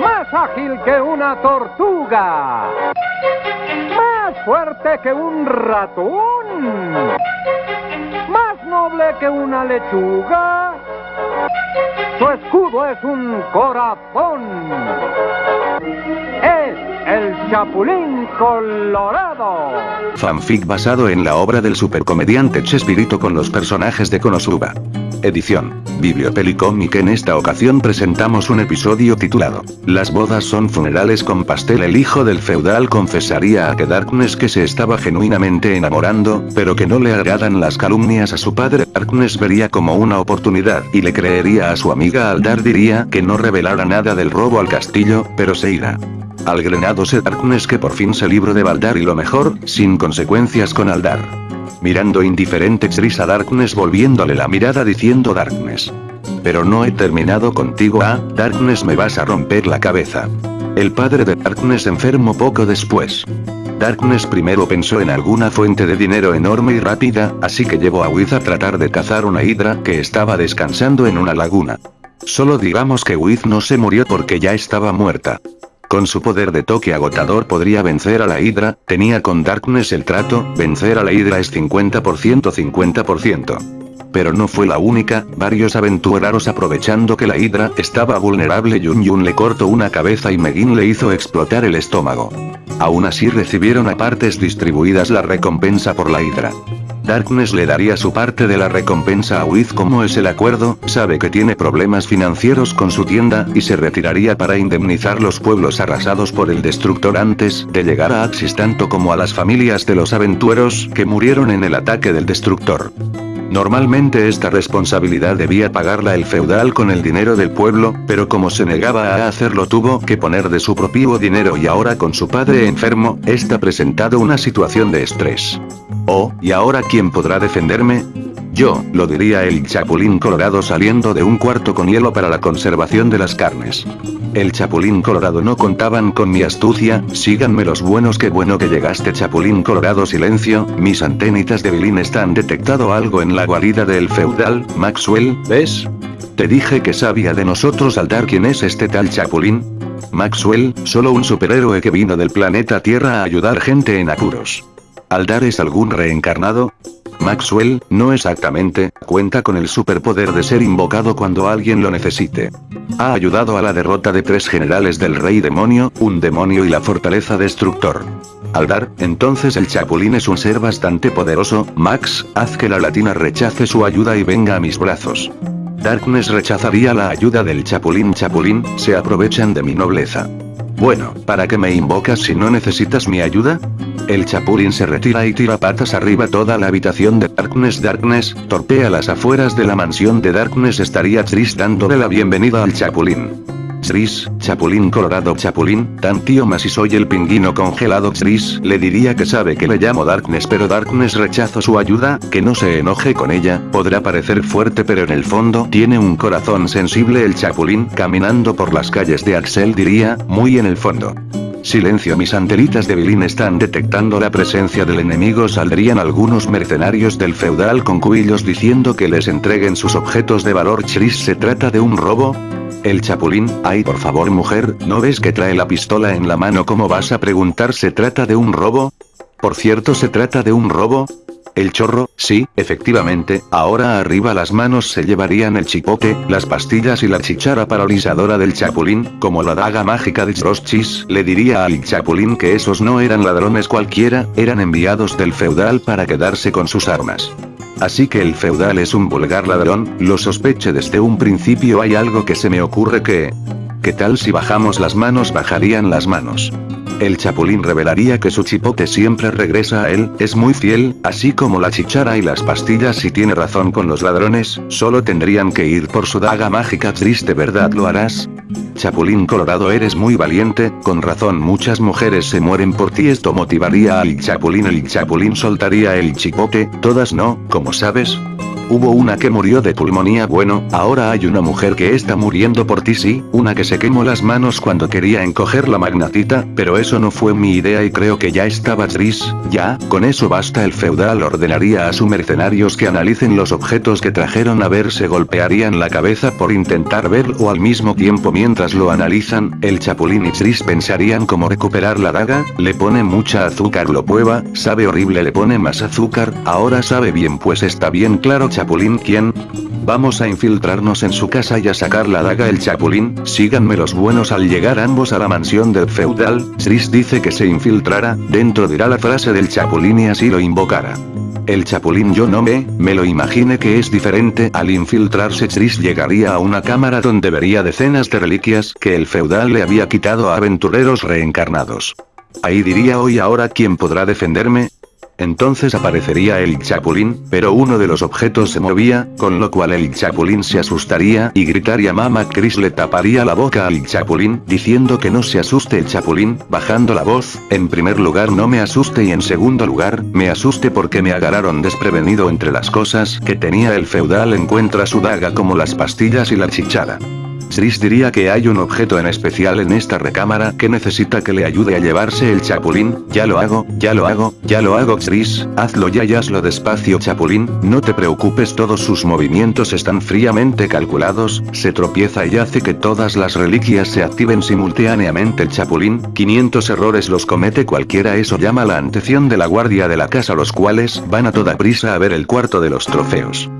Más ágil que una tortuga. Más fuerte que un ratón. Más noble que una lechuga. Su escudo es un corazón. Es el Chapulín Colorado. Fanfic basado en la obra del supercomediante Chespirito con los personajes de Konosuba. Edición. Bibliopelicomic en esta ocasión presentamos un episodio titulado Las bodas son funerales con pastel el hijo del feudal confesaría a que Darkness que se estaba genuinamente enamorando, pero que no le agradan las calumnias a su padre Darkness vería como una oportunidad y le creería a su amiga Aldar diría que no revelara nada del robo al castillo, pero se irá. Al grenado se Darkness que por fin se libró de Baldar y lo mejor, sin consecuencias con Aldar. Mirando indiferente Tris a Darkness volviéndole la mirada diciendo Darkness. Pero no he terminado contigo ah, Darkness me vas a romper la cabeza. El padre de Darkness enfermo poco después. Darkness primero pensó en alguna fuente de dinero enorme y rápida, así que llevó a Wiz a tratar de cazar una hidra que estaba descansando en una laguna. Solo digamos que Wiz no se murió porque ya estaba muerta. Con su poder de toque agotador podría vencer a la Hydra, tenía con Darkness el trato, vencer a la Hydra es 50% 50%. Pero no fue la única, varios aventureros aprovechando que la Hydra estaba vulnerable Yun Yun le cortó una cabeza y Megin le hizo explotar el estómago. Aún así recibieron a partes distribuidas la recompensa por la Hydra. Darkness le daría su parte de la recompensa a Wiz como es el acuerdo, sabe que tiene problemas financieros con su tienda, y se retiraría para indemnizar los pueblos arrasados por el destructor antes de llegar a Axis tanto como a las familias de los aventureros que murieron en el ataque del destructor. Normalmente esta responsabilidad debía pagarla el feudal con el dinero del pueblo, pero como se negaba a hacerlo tuvo que poner de su propio dinero y ahora con su padre enfermo, está presentado una situación de estrés. Oh, ¿y ahora quién podrá defenderme? Yo, lo diría el chapulín colorado saliendo de un cuarto con hielo para la conservación de las carnes. El chapulín colorado no contaban con mi astucia, síganme los buenos que bueno que llegaste chapulín colorado silencio, mis antenitas de bilín están detectado algo en la guarida del feudal, Maxwell, ¿ves? Te dije que sabía de nosotros al dar quién es este tal chapulín. Maxwell, solo un superhéroe que vino del planeta Tierra a ayudar gente en apuros. ¿Aldar es algún reencarnado? Maxwell, no exactamente, cuenta con el superpoder de ser invocado cuando alguien lo necesite. Ha ayudado a la derrota de tres generales del rey demonio, un demonio y la fortaleza destructor. Aldar, entonces el chapulín es un ser bastante poderoso, Max, haz que la latina rechace su ayuda y venga a mis brazos. Darkness rechazaría la ayuda del chapulín chapulín, se aprovechan de mi nobleza. Bueno, ¿para qué me invocas si no necesitas mi ayuda? El chapulín se retira y tira patas arriba toda la habitación de Darkness Darkness, torpea las afueras de la mansión de Darkness estaría Tris dándole la bienvenida al chapulín. Tris, Chapulín Colorado Chapulín, tan tío más si soy el pingüino congelado. Tris, le diría que sabe que le llamo Darkness pero Darkness rechazo su ayuda, que no se enoje con ella, podrá parecer fuerte pero en el fondo tiene un corazón sensible. El Chapulín, caminando por las calles de Axel diría, muy en el fondo. Silencio mis antenitas de Bilín están detectando la presencia del enemigo saldrían algunos mercenarios del feudal con cubillos diciendo que les entreguen sus objetos de valor Chris se trata de un robo, el chapulín, ay por favor mujer, ¿no ves que trae la pistola en la mano? ¿Cómo vas a preguntar se trata de un robo? Por cierto se trata de un robo, el chorro, sí, efectivamente, ahora arriba las manos se llevarían el chipote, las pastillas y la chichara paralizadora del chapulín, como la daga mágica de Chroschis, le diría al chapulín que esos no eran ladrones cualquiera, eran enviados del feudal para quedarse con sus armas. Así que el feudal es un vulgar ladrón, lo sospeché desde un principio hay algo que se me ocurre que... ¿Qué tal si bajamos las manos? Bajarían las manos. El chapulín revelaría que su chipote siempre regresa a él, es muy fiel, así como la chichara y las pastillas si tiene razón con los ladrones, solo tendrían que ir por su daga mágica triste ¿verdad lo harás? Chapulín Colorado eres muy valiente, con razón muchas mujeres se mueren por ti esto motivaría al chapulín el chapulín soltaría el chipote, todas no, como sabes, Hubo una que murió de pulmonía. Bueno, ahora hay una mujer que está muriendo por ti. Sí, una que se quemó las manos cuando quería encoger la magnatita, pero eso no fue mi idea y creo que ya estaba Tris, ya, con eso basta. El feudal ordenaría a sus mercenarios que analicen los objetos que trajeron a ver. Se golpearían la cabeza por intentar ver o al mismo tiempo. Mientras lo analizan, el chapulín y Tris pensarían cómo recuperar la daga, le pone mucha azúcar lo prueba, sabe horrible le pone más azúcar, ahora sabe bien pues está bien claro Chapulín quién. Vamos a infiltrarnos en su casa y a sacar la daga el Chapulín, síganme los buenos al llegar ambos a la mansión del feudal, Tris dice que se infiltrara, dentro dirá la frase del Chapulín y así lo invocará. El chapulín yo no me, me lo imagine que es diferente, al infiltrarse Tris llegaría a una cámara donde vería decenas de reliquias que el feudal le había quitado a aventureros reencarnados. Ahí diría hoy ahora quién podrá defenderme, entonces aparecería el chapulín, pero uno de los objetos se movía, con lo cual el chapulín se asustaría y gritaría Mama Chris le taparía la boca al chapulín, diciendo que no se asuste el chapulín, bajando la voz, en primer lugar no me asuste y en segundo lugar, me asuste porque me agarraron desprevenido entre las cosas que tenía el feudal encuentra su daga como las pastillas y la chichara. Tris diría que hay un objeto en especial en esta recámara que necesita que le ayude a llevarse el chapulín, ya lo hago, ya lo hago, ya lo hago Tris, hazlo ya y hazlo despacio chapulín, no te preocupes todos sus movimientos están fríamente calculados, se tropieza y hace que todas las reliquias se activen simultáneamente. El chapulín, 500 errores los comete cualquiera. Eso llama la atención de la guardia de la casa los cuales van a toda prisa a ver el cuarto de los trofeos.